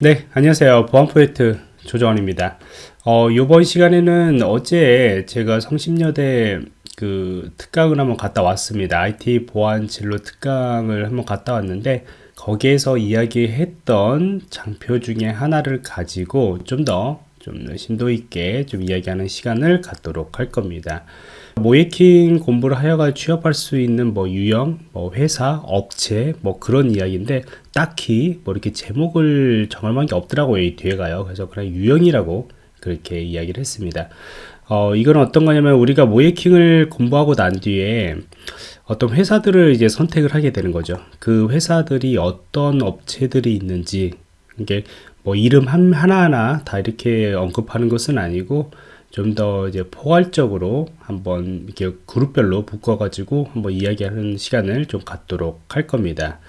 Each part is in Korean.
네, 안녕하세요. 보안 프로젝트 조정원입니다. 어, 이번 시간에는 어제 제가 성심여대 그 특강을 한번 갔다 왔습니다. IT 보안 진로 특강을 한번 갔다 왔는데 거기에서 이야기했던 장표 중에 하나를 가지고 좀 더좀 심도 있게 좀 이야기하는 시간을 갖도록 할 겁니다. 모이킹 공부를 하여가 취업할 수 있는 뭐 유형, 뭐 회사, 업체, 뭐 그런 이야기인데 딱히 뭐 이렇게 제목을 정할 만한 게 없더라고요. 이 뒤에 가요. 그래서 그냥 유형이라고 그렇게 이야기를 했습니다. 어, 이건 어떤 거냐면 우리가 모이킹을 공부하고 난 뒤에 어떤 회사들을 이제 선택을 하게 되는 거죠. 그 회사들이 어떤 업체들이 있는지 이게 뭐 이름 한, 하나하나 다 이렇게 언급하는 것은 아니고 좀 더 이제 포괄적으로 한번 이렇게 그룹별로 묶어가지고 한번 이야기하는 시간을 좀 갖도록 할 겁니다.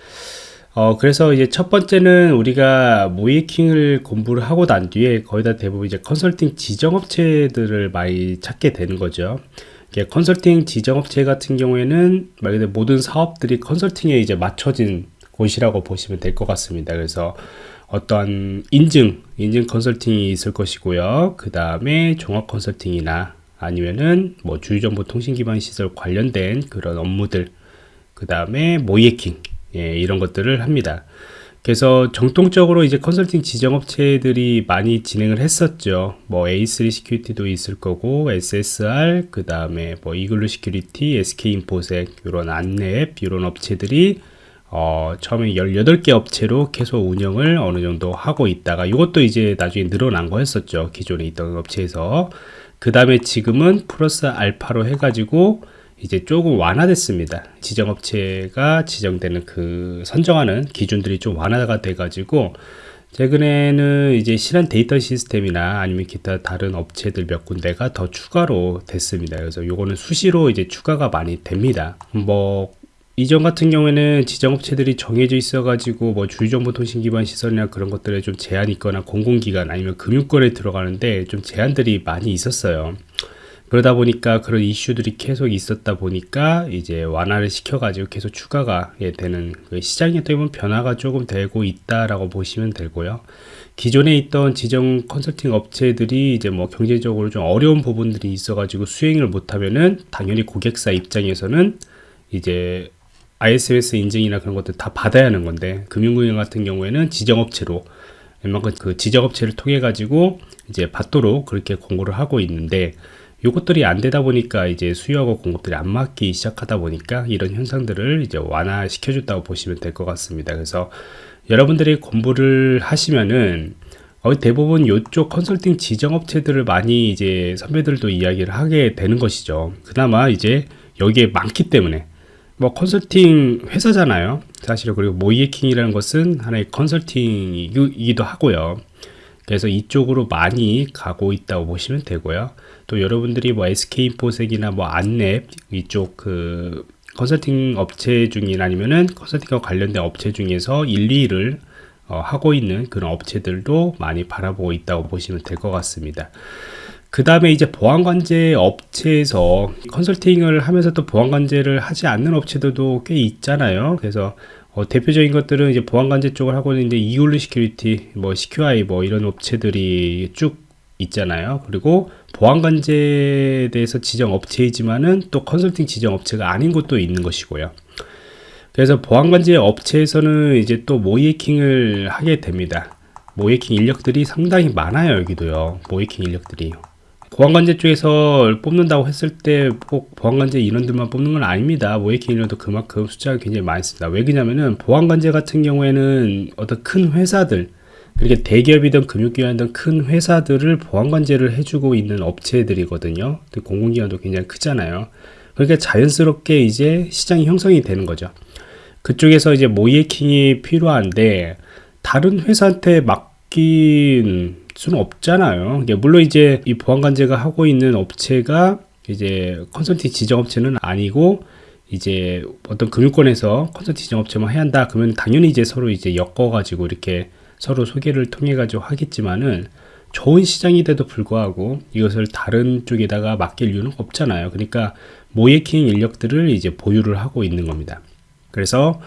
어, 그래서 이제 첫 번째는 우리가 모이킹을 공부를 하고 난 뒤에 거의 다 대부분 이제 컨설팅 지정업체들을 많이 찾게 되는 거죠. 컨설팅 지정업체 같은 경우에는 말 그대로 모든 사업들이 컨설팅에 이제 맞춰진 곳이라고 보시면 될 것 같습니다. 그래서 어떠한 인증, 인증 컨설팅이 있을 것이고요. 그 다음에 종합 컨설팅이나 아니면은 뭐 주유정보 통신기반 시설 관련된 그런 업무들, 그 다음에 모의해킹, 예, 이런 것들을 합니다. 그래서 전통적으로 이제 컨설팅 지정업체들이 많이 진행을 했었죠. 뭐 A3 시큐리티도 있을 거고 SSR 그 다음에 뭐 이글루 시큐리티, SK 인포섹 이런 안랩 이런 업체들이 어, 처음에 18개 업체로 계속 운영을 어느 정도 하고 있다가 이것도 이제 나중에 늘어난 거였었죠. 기존에 있던 업체에서. 그 다음에 지금은 플러스 알파로 해가지고 이제 조금 완화됐습니다. 지정업체가 지정되는 그 선정하는 기준들이 좀 완화가 돼가지고 최근에는 이제 실한 데이터 시스템이나 아니면 기타 다른 업체들 몇 군데가 더 추가로 됐습니다. 그래서 요거는 수시로 이제 추가가 많이 됩니다. 뭐 이전 같은 경우에는 지정업체들이 정해져 있어 가지고 뭐 주유정보 통신 기반 시설이나 그런 것들에 좀 제한이 있거나 공공기관 아니면 금융권에 들어가는데 좀 제한들이 많이 있었어요. 그러다 보니까 그런 이슈들이 계속 있었다 보니까 이제 완화를 시켜가지고 계속 추가가 예, 되는 그 시장에 또면 변화가 조금 되고 있다라고 보시면 되고요. 기존에 있던 지정 컨설팅 업체들이 이제 뭐 경제적으로 좀 어려운 부분들이 있어가지고 수행을 못하면은 당연히 고객사 입장에서는 이제 ISMS 인증이나 그런 것들 다 받아야 하는 건데 금융구형 같은 경우에는 지정업체로 웬만큼 그 지정업체를 통해 가지고 이제 받도록 그렇게 공고를 하고 있는데 요것들이 안 되다 보니까 이제 수요하고 공급들이 안 맞기 시작하다 보니까 이런 현상들을 이제 완화시켜 줬다고 보시면 될 것 같습니다. 그래서 여러분들이 공부를 하시면은 대부분 이쪽 컨설팅 지정업체들을 많이 이제 선배들도 이야기를 하게 되는 것이죠. 그나마 이제 여기에 많기 때문에 뭐 컨설팅 회사잖아요. 사실은 그리고 모이에킹이라는 것은 하나의 컨설팅이기도 하고요. 그래서 이쪽으로 많이 가고 있다고 보시면 되고요. 또 여러분들이 뭐 SK인포색이나 뭐 안랩 이쪽 그 컨설팅 업체 중이나 아니면은 컨설팅과 관련된 업체 중에서 1, 2를 어, 하고 있는 그런 업체들도 많이 바라보고 있다고 보시면 될 것 같습니다. 그 다음에 이제 보안관제 업체에서 컨설팅을 하면서 또 보안관제를 하지 않는 업체들도 꽤 있잖아요. 그래서 어, 대표적인 것들은 이제 보안관제 쪽을 하고 있는데 이글루 시큐리티, 뭐 시큐아이 뭐 이런 업체들이 쭉 있잖아요. 그리고 보안관제에 대해서 지정 업체이지만은 또 컨설팅 지정 업체가 아닌 곳도 있는 것이고요. 그래서 보안관제 업체에서는 이제 또 모의해킹을 하게 됩니다. 모의해킹 인력들이 상당히 많아요. 여기도요. 모의해킹 인력들이. 보안관제 쪽에서 뽑는다고 했을 때 꼭 보안관제 인원들만 뽑는 건 아닙니다. 모의해킹 인원도 그만큼 숫자가 굉장히 많습니다. 왜 그러냐면은 보안관제 같은 경우에는 어떤 큰 회사들 이렇게 대기업이든 금융기관이든 큰 회사들을 보안관제를 해주고 있는 업체들이거든요. 공공기관도 굉장히 크잖아요. 그러니까 자연스럽게 이제 시장이 형성이 되는 거죠. 그쪽에서 이제 모이에킹이 필요한데 다른 회사한테 맡긴 수는 없잖아요. 물론 이제 이 보안관제가 하고 있는 업체가 이제 컨설팅 지정업체는 아니고 이제 어떤 금융권에서 컨설팅 지정업체만 해야 한다. 그러면 당연히 이제 서로 이제 엮어가지고 이렇게 서로 소개를 통해 가지고 하겠지만은 좋은 시장인데도 불구하고 이것을 다른 쪽에다가 맡길 이유는 없잖아요. 그러니까 모이킹 인력들을 이제 보유를 하고 있는 겁니다. 그래서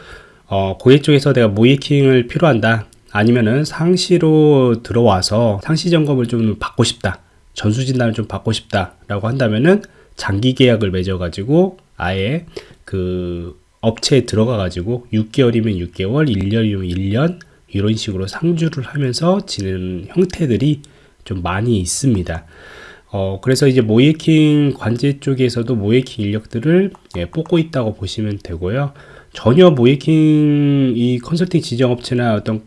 어, 고객 쪽에서 내가 모이킹을 필요한다. 아니면은 상시로 들어와서 상시 점검을 좀 받고 싶다. 전수 진단을 좀 받고 싶다 라고 한다면은 장기 계약을 맺어 가지고 아예 그 업체에 들어가 가지고 6개월이면 6개월, 1년이면 1년 이런 식으로 상주를 하면서 지내는 형태들이 좀 많이 있습니다. 어, 그래서 이제 모이킹 관제 쪽에서도 모이킹 인력들을 예, 뽑고 있다고 보시면 되고요. 전혀 모이킹 이 컨설팅 지정업체나 어떤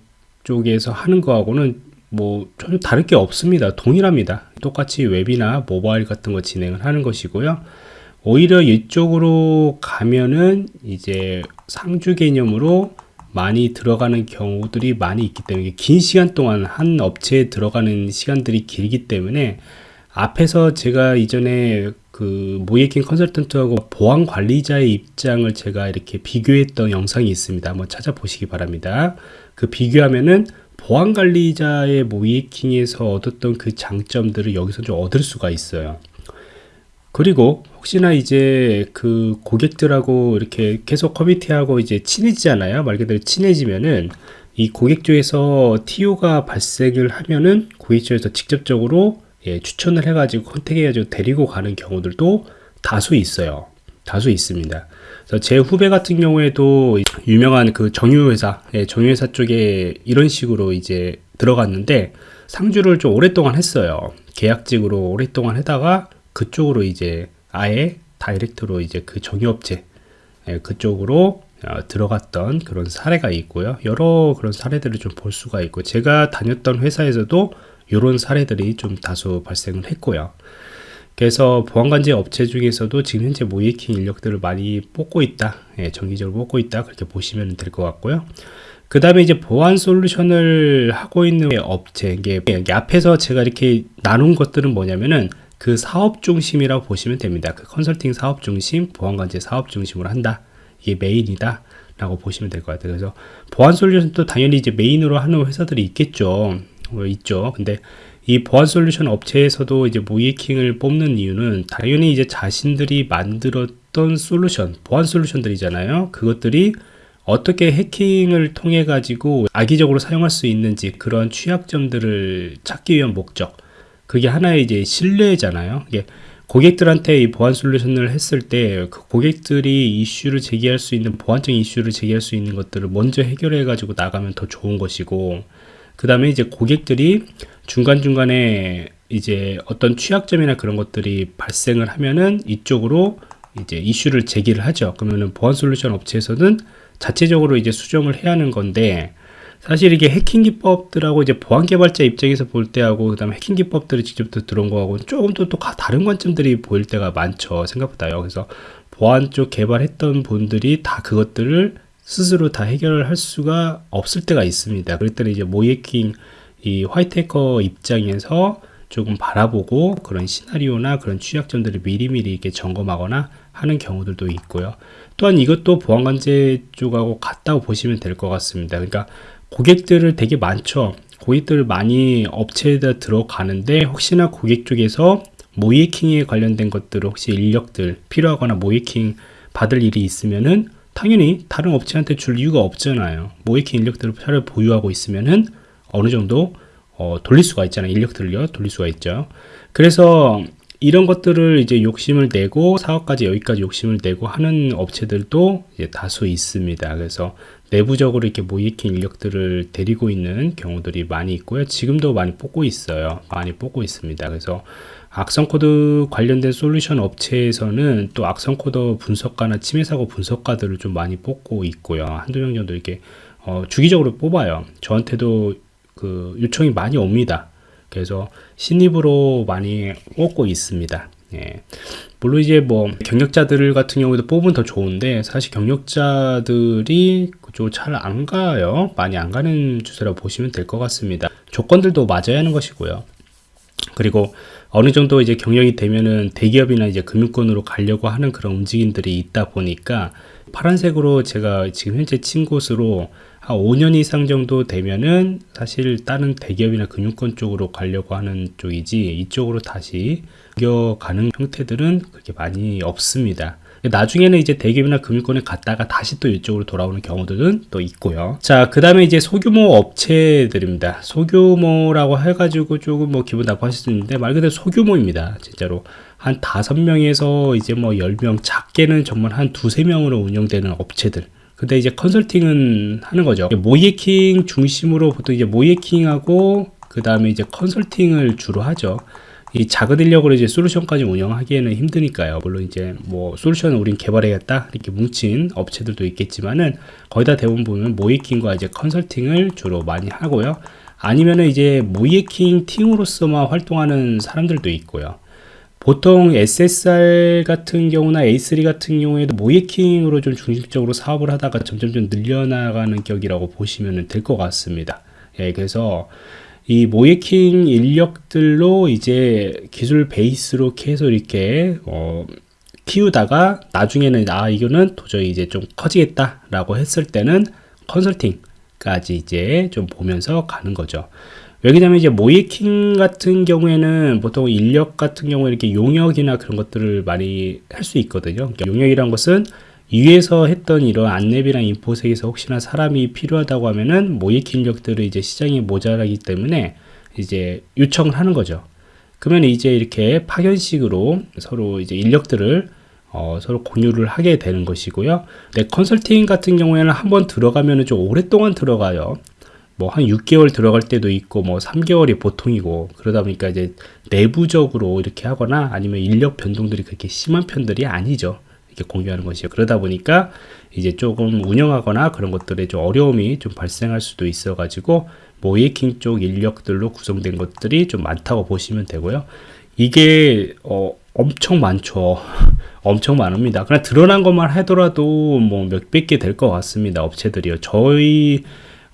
쪽에서 하는 거하고는 뭐 전혀 다를 게 없습니다. 동일합니다. 똑같이 웹이나 모바일 같은 거 진행을 하는 것이고요. 오히려 이쪽으로 가면은 이제 상주 개념으로 많이 들어가는 경우들이 많이 있기 때문에 긴 시간 동안 한 업체에 들어가는 시간들이 길기 때문에 앞에서 제가 이전에 그 모예킹 컨설턴트하고 보안 관리자의 입장을 제가 이렇게 비교했던 영상이 있습니다. 한번 찾아보시기 바랍니다. 그 비교하면은 보안 관리자의 모예킹에서 얻었던 그 장점들을 여기서 좀 얻을 수가 있어요. 그리고 혹시나 이제 그 고객들하고 이렇게 계속 커뮤니티하고 이제 친해지잖아요. 말 그대로 친해지면은 이 고객 쪽에서 TO가 발생을 하면은 고객 쪽에서 직접적으로 예, 추천을 해가지고 컨택해가지고 데리고 가는 경우들도 다수 있어요. 다수 있습니다. 제 후배 같은 경우에도 유명한 그 정유회사, 예, 정유회사 쪽에 이런 식으로 이제 들어갔는데 상주를 좀 오랫동안 했어요. 계약직으로 오랫동안 하다가 그쪽으로 이제 아예 다이렉트로 이제 그 정유업체 예, 그쪽으로 어, 들어갔던 그런 사례가 있고요. 여러 그런 사례들을 좀 볼 수가 있고 제가 다녔던 회사에서도 이런 사례들이 좀 다수 발생을 했고요. 그래서 보안관제 업체 중에서도 지금 현재 모이킹 인력들을 많이 뽑고 있다. 예, 정기적으로 뽑고 있다. 그렇게 보시면 될 것 같고요. 그 다음에 이제 보안 솔루션을 하고 있는 업체, 이게 앞에서 제가 이렇게 나눈 것들은 뭐냐면은 그 사업 중심이라고 보시면 됩니다. 그 컨설팅 사업 중심, 보안관제 사업 중심으로 한다. 이게 메인이다. 라고 보시면 될 것 같아요. 그래서 보안 솔루션도 당연히 이제 메인으로 하는 회사들이 있겠죠. 어, 있죠. 근데 이 보안 솔루션 업체에서도 이제 모이킹을 뽑는 이유는 당연히 이제 자신들이 만들었던 솔루션, 보안 솔루션들이잖아요. 그것들이 어떻게 해킹을 통해 가지고 악의적으로 사용할 수 있는지 그런 취약점들을 찾기 위한 목적. 그게 하나의 이제 신뢰잖아요. 이게 고객들한테 이 보안 솔루션을 했을 때 그 고객들이 이슈를 제기할 수 있는 보안적 이슈를 제기할 수 있는 것들을 먼저 해결해 가지고 나가면 더 좋은 것이고 그 다음에 이제 고객들이 중간중간에 이제 어떤 취약점이나 그런 것들이 발생을 하면은 이쪽으로 이제 이슈를 제기를 하죠. 그러면은 보안 솔루션 업체에서는 자체적으로 이제 수정을 해야 하는 건데 사실 이게 해킹 기법들하고 이제 보안 개발자 입장에서 볼 때하고 그다음에 해킹 기법들이 직접 들어온 거하고 조금 또, 또 다른 관점들이 보일 때가 많죠. 생각보다요. 그래서 보안 쪽 개발했던 분들이 다 그것들을 스스로 다 해결을 할 수가 없을 때가 있습니다. 그럴 때는 이제 모이킹 이 화이트 해커 입장에서 조금 바라보고 그런 시나리오나 그런 취약점들을 미리미리 이렇게 점검하거나 하는 경우들도 있고요. 또한 이것도 보안관제 쪽하고 같다고 보시면 될 것 같습니다. 그러니까 고객들을 되게 많죠. 고객들 많이 업체에다 들어가는데 혹시나 고객 쪽에서 모이킹에 관련된 것들 혹시 인력들 필요하거나 모이킹 받을 일이 있으면은 당연히 다른 업체한테 줄 이유가 없잖아요. 모이킹 인력들을 차를 보유하고 있으면은 어느 정도 어, 돌릴 수가 있잖아요. 인력들을요. 돌릴 수가 있죠. 그래서 이런 것들을 이제 욕심을 내고 사업까지 여기까지 욕심을 내고 하는 업체들도 다수 있습니다. 그래서 내부적으로 이렇게 모의해킹 인력들을 데리고 있는 경우들이 많이 있고요. 지금도 많이 뽑고 있어요. 많이 뽑고 있습니다. 그래서 악성 코드 관련된 솔루션 업체에서는 또 악성 코드 분석가나 침해 사고 분석가들을 좀 많이 뽑고 있고요. 한두 명 정도 이렇게 어, 주기적으로 뽑아요. 저한테도 그 요청이 많이 옵니다. 그래서 신입으로 많이 뽑고 있습니다. 예. 물론 이제 뭐 경력자들 같은 경우도 뽑으면 더 좋은데 사실 경력자들이 잘안 가요. 많이 안 가는 주제라고 보시면 될 것 같습니다. 조건들도 맞아야 하는 것이고요. 그리고 어느 정도 이제 경영이 되면은 대기업이나 이제 금융권으로 가려고 하는 그런 움직임들이 있다 보니까 파란색으로 제가 지금 현재 친 곳으로 한 5년 이상 정도 되면은 사실 다른 대기업이나 금융권 쪽으로 가려고 하는 쪽이지 이쪽으로 다시 이겨가는 형태들은 그렇게 많이 없습니다. 나중에는 이제 대기업이나 금융권에 갔다가 다시 또 이쪽으로 돌아오는 경우들은 또 있고요. 자, 그 다음에 이제 소규모 업체들입니다. 소규모라고 해가지고 조금 뭐 기분 나빠하실 수 있는데 말 그대로 소규모입니다. 진짜로. 한 다섯 명에서 이제 뭐 열 명 작게는 정말 한 두세 명으로 운영되는 업체들. 근데 이제 컨설팅은 하는 거죠. 모이킹 중심으로 보통 이제 모이킹하고 그 다음에 이제 컨설팅을 주로 하죠. 이 작은 인력으로 이제 솔루션까지 운영하기에는 힘드니까요. 물론 이제 뭐 솔루션을 우린 개발해야겠다 이렇게 뭉친 업체들도 있겠지만은 거의 다 대부분 보면 모이킹과 이제 컨설팅을 주로 많이 하고요. 아니면은 이제 모이킹 팀으로서만 활동하는 사람들도 있고요. 보통 SSR 같은 경우나 A3 같은 경우에도 모이킹으로 좀 중심적으로 사업을 하다가 점점 좀 늘려나가는 격이라고 보시면 될 것 같습니다. 예, 그래서 이 모이킹 인력들로 이제 기술 베이스로 계속 이렇게 어, 키우다가 나중에는 아 이거는 도저히 이제 좀 커지겠다 라고 했을 때는 컨설팅까지 이제 좀 보면서 가는 거죠. 왜냐면 이제 모이킹 같은 경우에는 보통 인력 같은 경우에 이렇게 용역이나 그런 것들을 많이 할 수 있거든요. 그러니까 용역이란 것은 위에서 했던 이런 안랩이나 인포색에서 혹시나 사람이 필요하다고 하면은 모이킹 인력들을 이제 시장이 모자라기 때문에 이제 요청을 하는 거죠. 그러면 이제 이렇게 파견식으로 서로 이제 인력들을 어, 서로 공유를 하게 되는 것이고요. 네, 컨설팅 같은 경우에는 한번 들어가면 좀 오랫동안 들어가요. 뭐 한 6개월 들어갈 때도 있고 뭐 3개월이 보통이고 그러다 보니까 이제 내부적으로 이렇게 하거나 아니면 인력 변동들이 그렇게 심한 편들이 아니죠. 이렇게 공유하는 것이요. 그러다 보니까 이제 조금 운영하거나 그런 것들에 좀 어려움이 좀 발생할 수도 있어 가지고 모이킹 쪽 인력들로 구성된 것들이 좀 많다고 보시면 되고요. 이게 어, 엄청 많죠. 엄청 많습니다. 그냥 드러난 것만 하더라도 뭐 몇백 개 될 것 같습니다. 업체들이요. 저희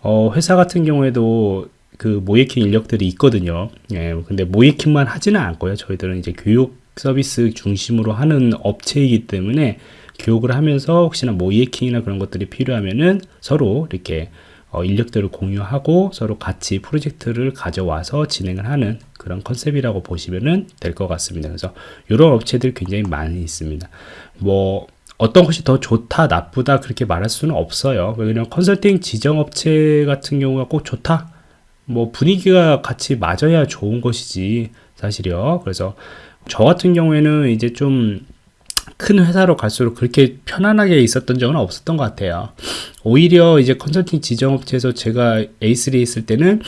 어, 회사 같은 경우에도 그 모이킹 인력들이 있거든요. 예, 근데 모이킹만 하지는 않고요. 저희들은 이제 교육 서비스 중심으로 하는 업체이기 때문에 교육을 하면서 혹시나 모이킹이나 그런 것들이 필요하면은 서로 이렇게 어, 인력들을 공유하고 서로 같이 프로젝트를 가져와서 진행을 하는 그런 컨셉이라고 보시면 될 것 같습니다. 그래서 이런 업체들 굉장히 많이 있습니다. 뭐 어떤 것이 더 좋다, 나쁘다 그렇게 말할 수는 없어요. 왜냐면 컨설팅 지정업체 같은 경우가 꼭 좋다. 뭐 분위기가 같이 맞아야 좋은 것이지 사실이요. 그래서 저 같은 경우에는 이제 좀 큰 회사로 갈수록 그렇게 편안하게 있었던 적은 없었던 것 같아요. 오히려 이제 컨설팅 지정업체에서 제가 A3에 있을 때는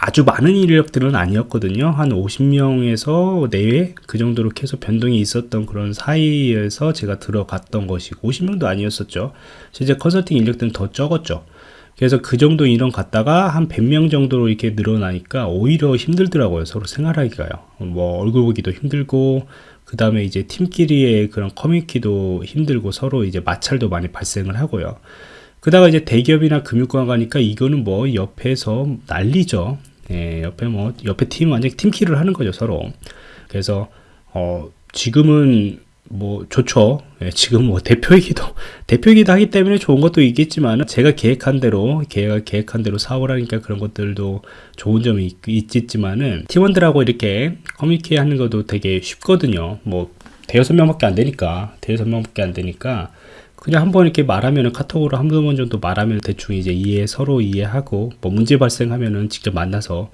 아주 많은 인력들은 아니었거든요. 한 50명에서 내외 그 정도로 계속 변동이 있었던 그런 사이에서 제가 들어갔던 것이고 50명도 아니었었죠. 실제 컨설팅 인력들은 더 적었죠. 그래서 그 정도 인원 갔다가 한 100명 정도로 이렇게 늘어나니까 오히려 힘들더라고요. 서로 생활하기가요. 뭐 얼굴 보기도 힘들고 그 다음에 이제 팀끼리의 그런 커뮤니티도 힘들고 서로 이제 마찰도 많이 발생을 하고요. 그다가 이제 대기업이나 금융권 가니까 이거는 뭐 옆에서 난리죠. 예, 옆에 뭐 옆에 팀 완전 팀킬을 하는 거죠 서로. 그래서 어 지금은 뭐 좋죠. 예, 지금 뭐 대표이기도 대표이기도 하기 때문에 좋은 것도 있겠지만 제가 계획한 대로 계획 계획한 대로 사업을 하니까 그런 것들도 좋은 점이 있, 있지만은 팀원들하고 이렇게 커뮤니케이 하는 것도 되게 쉽거든요. 뭐 대여섯 명밖에 안 되니까 대여섯 명밖에 안 되니까 그냥 한번 이렇게 말하면 카톡으로 한번 정도 말하면 대충 이제 이해 서로 이해하고 뭐 문제 발생하면은 직접 만나서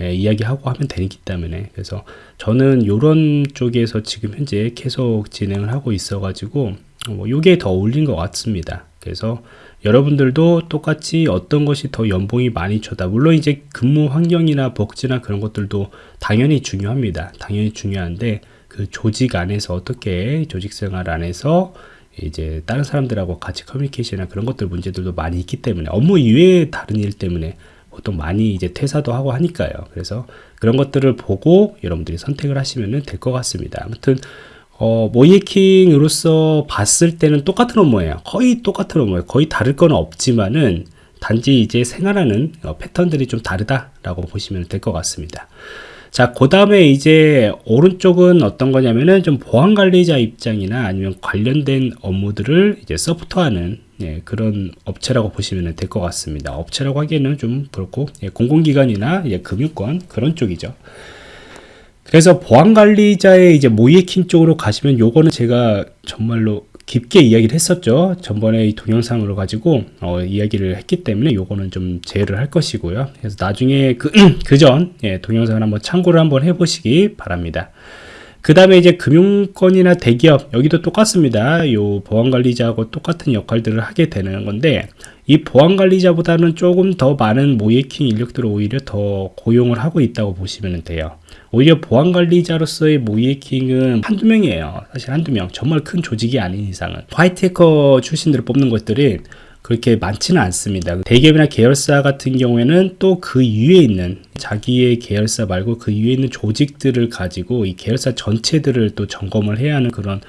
예, 이야기하고 하면 되기 때문에. 그래서 저는 이런 쪽에서 지금 현재 계속 진행을 하고 있어 가지고 뭐 요게 더 어울린 것 같습니다. 그래서 여러분들도 똑같이 어떤 것이 더 연봉이 많이 쳐다 물론 이제 근무 환경이나 복지나 그런 것들도 당연히 중요합니다. 당연히 중요한데 그 조직 안에서 어떻게 조직 생활 안에서 이제 다른 사람들하고 같이 커뮤니케이션이나 그런 것들 문제들도 많이 있기 때문에 업무 이외의 다른 일 때문에 보통 많이 이제 퇴사도 하고 하니까요. 그래서 그런 것들을 보고 여러분들이 선택을 하시면 될 것 같습니다. 아무튼 어, 모이킹으로서 봤을 때는 똑같은 업무예요. 거의 똑같은 업무예요. 거의 다를 건 없지만은 단지 이제 생활하는 어, 패턴들이 좀 다르다라고 보시면 될 것 같습니다. 자, 그 다음에 이제 오른쪽은 어떤 거냐면은 좀 보안 관리자 입장이나 아니면 관련된 업무들을 이제 서포트하는 예, 그런 업체라고 보시면 될 것 같습니다. 업체라고 하기에는 좀 그렇고 예, 공공기관이나 예, 금융권 그런 쪽이죠. 그래서 보안 관리자의 이제 모이에킹 쪽으로 가시면 요거는 제가 정말로 깊게 이야기를 했었죠. 전번에 이 동영상으로 가지고 어, 이야기를 했기 때문에 요거는 좀 제외를 할 것이고요. 그래서 나중에 그, 그전 예, 동영상을 한번 참고를 한번 해보시기 바랍니다. 그 다음에 이제 금융권이나 대기업 여기도 똑같습니다. 요 보안관리자하고 똑같은 역할들을 하게 되는 건데 이 보안관리자보다는 조금 더 많은 모이킹 인력들을 오히려 더 고용을 하고 있다고 보시면 돼요. 오히려 보안관리자로서의 모의해킹은 한두 명이에요. 사실 한두 명. 정말 큰 조직이 아닌 이상은. 화이트 해커 출신들을 뽑는 것들이 그렇게 많지는 않습니다. 대기업이나 계열사 같은 경우에는 또 그 위에 있는 자기의 계열사 말고 그 위에 있는 조직들을 가지고 이 계열사 전체들을 또 점검을 해야 하는 그런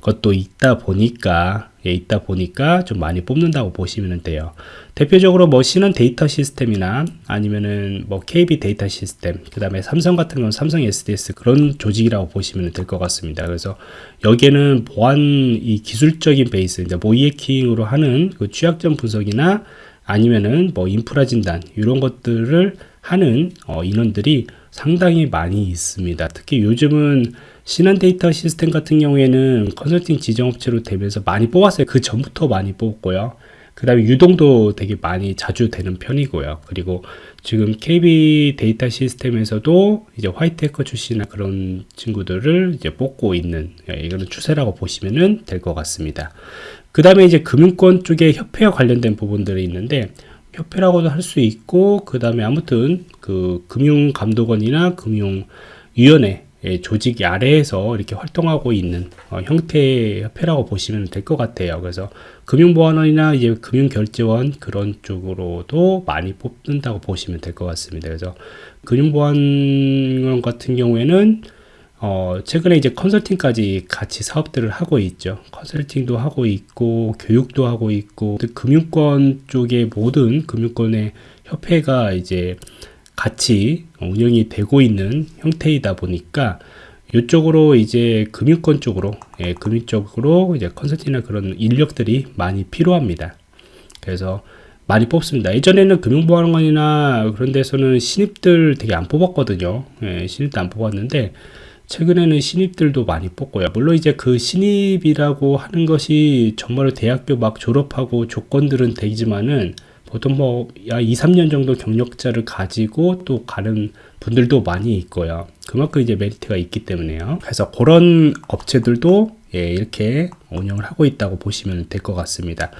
것도 있다 보니까 예, 있다 보니까 좀 많이 뽑는다고 보시면 돼요. 대표적으로 뭐 신한 데이터 시스템이나 아니면은 뭐 KB 데이터 시스템, 그 다음에 삼성 같은 경우는 삼성 SDS 그런 조직이라고 보시면 될 것 같습니다. 그래서 여기에는 보안 이 기술적인 베이스, 이제 모의해킹으로 하는 그 취약점 분석이나 아니면은 뭐 인프라 진단 이런 것들을 하는 어, 인원들이 상당히 많이 있습니다. 특히 요즘은 신한 데이터 시스템 같은 경우에는 컨설팅 지정업체로 되면서 많이 뽑았어요. 그 전부터 많이 뽑았고요. 그 다음에 유동도 되게 많이 자주 되는 편이고요. 그리고 지금 KB 데이터 시스템에서도 이제 화이트 해커 출신이나 그런 친구들을 이제 뽑고 있는, 예, 이거는 추세라고 보시면 될 것 같습니다. 그 다음에 이제 금융권 쪽에 협회와 관련된 부분들이 있는데, 협회라고도 할 수 있고, 그 다음에 아무튼 그 금융감독원이나 금융위원회 예, 조직 아래에서 이렇게 활동하고 있는 어, 형태의 협회라고 보시면 될 것 같아요. 그래서 금융보안원이나 이제 금융결제원 그런 쪽으로도 많이 뽑는다고 보시면 될 것 같습니다. 그래서 금융보안원 같은 경우에는 어, 최근에 이제 컨설팅까지 같이 사업들을 하고 있죠. 컨설팅도 하고 있고, 교육도 하고 있고, 금융권 쪽의 모든 금융권의 협회가 이제 같이 운영이 되고 있는 형태이다 보니까 이쪽으로 이제 금융권 쪽으로 예, 금융 쪽으로 이제 컨설팅이나 그런 인력들이 많이 필요합니다. 그래서 많이 뽑습니다. 예전에는 금융보안관이나 그런 데서는 신입들 되게 안 뽑았거든요. 예, 신입도 안 뽑았는데 최근에는 신입들도 많이 뽑고요. 물론 이제 그 신입이라고 하는 것이 정말 대학교 막 졸업하고 조건들은 되지만은 보통 뭐 2, 3년 정도 경력자를 가지고 또 가는 분들도 많이 있고요. 그만큼 이제 메리트가 있기 때문에요. 그래서 그런 업체들도 예, 이렇게 운영을 하고 있다고 보시면 될 것 같습니다.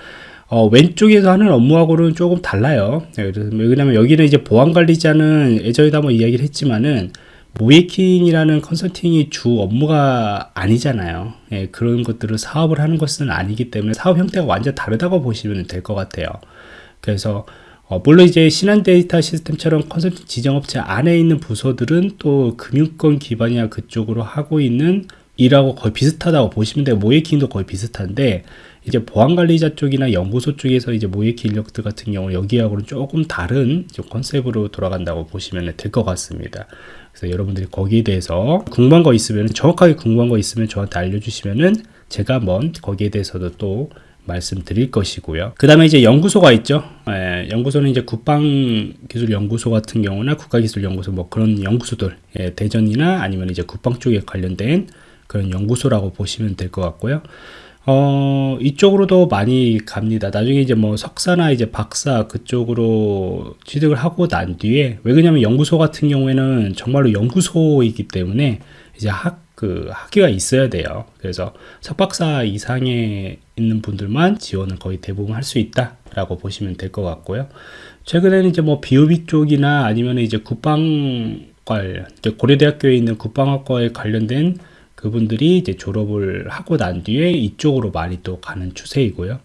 어, 왼쪽에서 하는 업무하고는 조금 달라요. 예, 왜냐면 여기는 이제 보안관리자는 예전에도 한번 이야기를 했지만은 모이킹이라는 컨설팅이 주 업무가 아니잖아요. 예, 그런 것들을 사업을 하는 것은 아니기 때문에 사업 형태가 완전 다르다고 보시면 될 것 같아요. 그래서 어, 물론 이제 신한 데이터 시스템처럼 컨설팅 지정업체 안에 있는 부서들은 또 금융권 기반이야 그쪽으로 하고 있는 일하고 거의 비슷하다고 보시면 돼요. 모이킹도 거의 비슷한데 이제 보안관리자 쪽이나 연구소 쪽에서 이제 모이킹 인력들 같은 경우 여기하고는 조금 다른 좀 컨셉으로 돌아간다고 보시면 될 것 같습니다. 그래서 여러분들이 거기에 대해서 궁금한 거 있으면 정확하게 궁금한 거 있으면 저한테 알려주시면은 제가 한번 거기에 대해서도 또 말씀드릴 것이고요. 그 다음에 이제 연구소가 있죠. 예, 연구소는 이제 국방기술연구소 같은 경우나 국가기술연구소 뭐 그런 연구소들, 예, 대전이나 아니면 이제 국방 쪽에 관련된 그런 연구소라고 보시면 될 것 같고요. 어, 이쪽으로도 많이 갑니다. 나중에 이제 뭐 석사나 이제 박사 그쪽으로 취득을 하고 난 뒤에, 왜 그러냐면 연구소 같은 경우에는 정말로 연구소이기 때문에 이제 학, 그 학위가 있어야 돼요. 그래서 석박사 이상에 있는 분들만 지원을 거의 대부분 할 수 있다 라고 보시면 될 것 같고요. 최근에는 이제 뭐 비오비 쪽이나 아니면 이제 국방과 이제 고려대학교에 있는 국방학과에 관련된 그분들이 이제 졸업을 하고 난 뒤에 이쪽으로 많이 또 가는 추세이고요.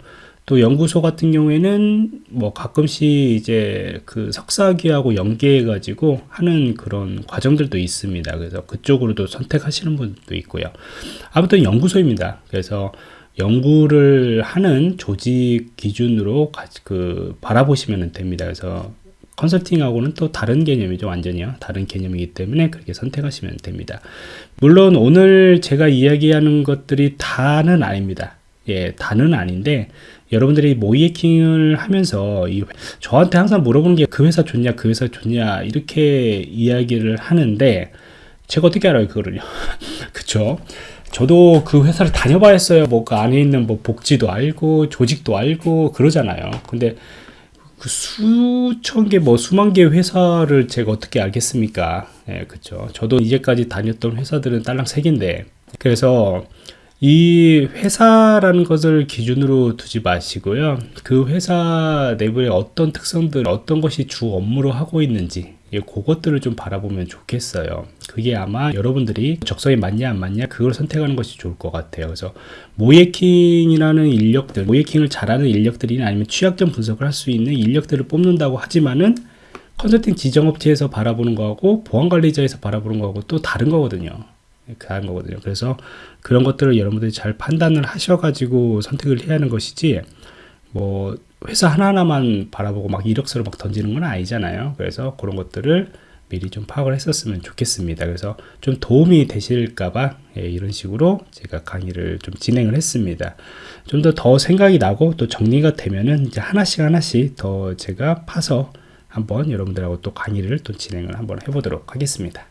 또 연구소 같은 경우에는 뭐 가끔씩 이제 그 석사학위하고 연계해 가지고 하는 그런 과정들도 있습니다. 그래서 그쪽으로도 선택하시는 분도 있고요. 아무튼 연구소입니다. 그래서 연구를 하는 조직 기준으로 그 바라보시면 됩니다. 그래서 컨설팅하고는 또 다른 개념이죠. 완전히요. 다른 개념이기 때문에 그렇게 선택하시면 됩니다. 물론 오늘 제가 이야기하는 것들이 다는 아닙니다. 예, 다는 아닌데 여러분들이 모이에킹을 하면서 이, 저한테 항상 물어보는 게 그 회사 좋냐, 그 회사 좋냐 이렇게 이야기를 하는데 제가 어떻게 알아요 그거를요? 그쵸? 저도 그 회사를 다녀봐야 했어요. 뭐 그 안에 있는 뭐 복지도 알고 조직도 알고 그러잖아요. 근데 그 수천 개 뭐 수만 개 회사를 제가 어떻게 알겠습니까? 예 그쵸? 저도 이제까지 다녔던 회사들은 딸랑 세 개인데 그래서 이 회사라는 것을 기준으로 두지 마시고요. 그 회사 내부에 어떤 특성들, 어떤 것이 주 업무로 하고 있는지, 예, 그것들을 좀 바라보면 좋겠어요. 그게 아마 여러분들이 적성에 맞냐 안 맞냐 그걸 선택하는 것이 좋을 것 같아요. 그래서 모예킹이라는 인력들, 모예킹을 잘하는 인력들이나 아니면 취약점 분석을 할 수 있는 인력들을 뽑는다고 하지만은 컨설팅 지정업체에서 바라보는 거하고 보안관리자에서 바라보는 거하고 또 다른 거거든요. 다른 거거든요. 그래서 그런 것들을 여러분들이 잘 판단을 하셔가지고 선택을 해야 하는 것이지, 뭐, 회사 하나하나만 바라보고 막 이력서를 막 던지는 건 아니잖아요. 그래서 그런 것들을 미리 좀 파악을 했었으면 좋겠습니다. 그래서 좀 도움이 되실까봐 예, 이런 식으로 제가 강의를 좀 진행을 했습니다. 좀 더더 생각이 나고 또 정리가 되면은 이제 하나씩 하나씩 더 제가 파서 한번 여러분들하고 또 강의를 또 진행을 한번 해보도록 하겠습니다.